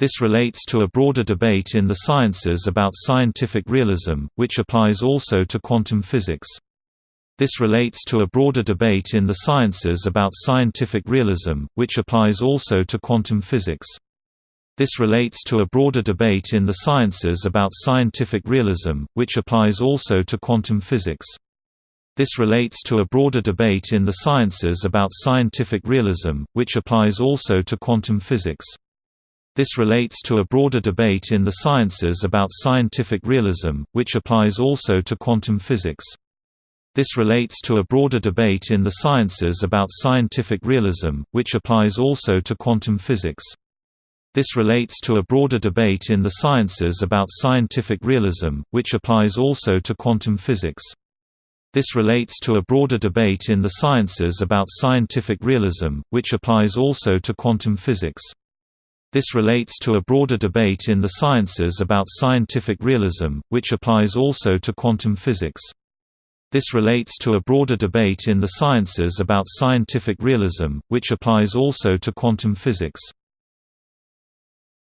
This relates to a broader debate in the sciences about scientific realism, which applies also to quantum physics. This relates to a broader debate in the sciences about scientific realism, which applies also to quantum physics. This relates to a broader debate in the sciences about scientific realism, which applies also to quantum physics. This relates to a broader debate in the sciences about scientific realism, which applies also to quantum physics. This relates to a broader debate in the sciences about scientific realism, which applies also to quantum physics. This relates to a broader debate in the sciences about scientific realism, which applies also to quantum physics. This relates to a broader debate in the sciences about scientific realism, which applies also to quantum physics. This relates to a broader debate in the sciences about scientific realism, which applies also to quantum physics. This relates to a broader debate in the sciences about scientific realism, which applies also to quantum physics. This relates to a broader debate in the sciences about scientific realism, which applies also to quantum physics.